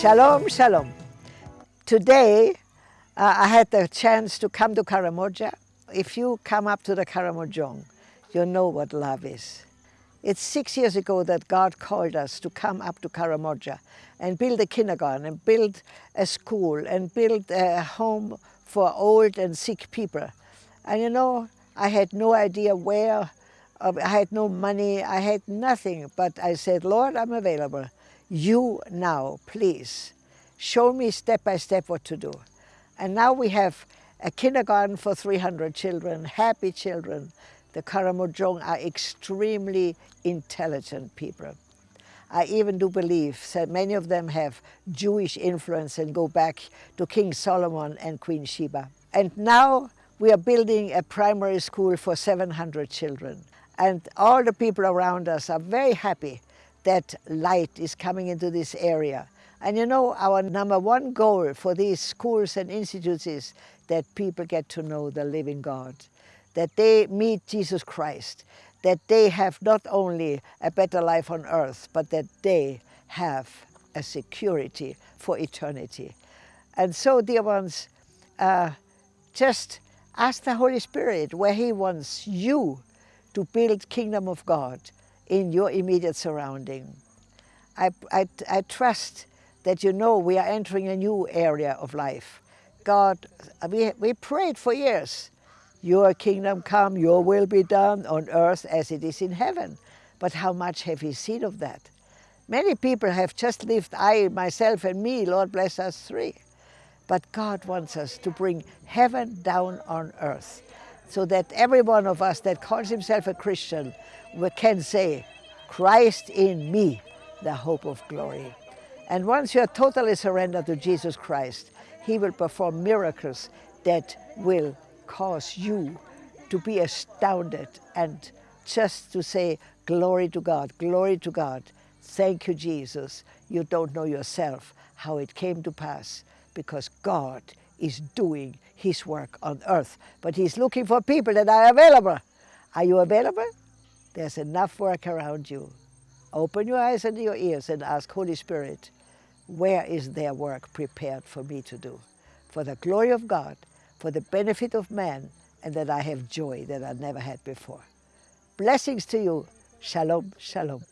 Shalom, shalom. Today, uh, I had the chance to come to Karamoja. If you come up to the Karamojong, you know what love is. It's six years ago that God called us to come up to Karamoja and build a kindergarten and build a school and build a home for old and sick people. And you know, I had no idea where, uh, I had no money, I had nothing, but I said, Lord, I'm available. You now, please, show me step by step what to do. And now we have a kindergarten for 300 children, happy children. The Karamojong are extremely intelligent people. I even do believe that many of them have Jewish influence and go back to King Solomon and Queen Sheba. And now we are building a primary school for 700 children. And all the people around us are very happy that light is coming into this area. And you know, our number one goal for these schools and institutes is that people get to know the living God, that they meet Jesus Christ, that they have not only a better life on earth, but that they have a security for eternity. And so, dear ones, uh, just ask the Holy Spirit where He wants you to build kingdom of God in your immediate surrounding. I, I, I trust that you know we are entering a new area of life. God, we, we prayed for years your kingdom come, your will be done on earth as it is in heaven. But how much have we seen of that? Many people have just lived, I, myself and me, Lord bless us three. But God wants us to bring heaven down on earth so that every one of us that calls himself a Christian can say, Christ in me, the hope of glory. And once you are totally surrendered to Jesus Christ, he will perform miracles that will cause you to be astounded and just to say, glory to God, glory to God. Thank you, Jesus. You don't know yourself how it came to pass because God is doing his work on earth. But he's looking for people that are available. Are you available? There's enough work around you. Open your eyes and your ears and ask Holy Spirit, where is their work prepared for me to do? For the glory of God, for the benefit of man, and that I have joy that I never had before. Blessings to you. Shalom, shalom.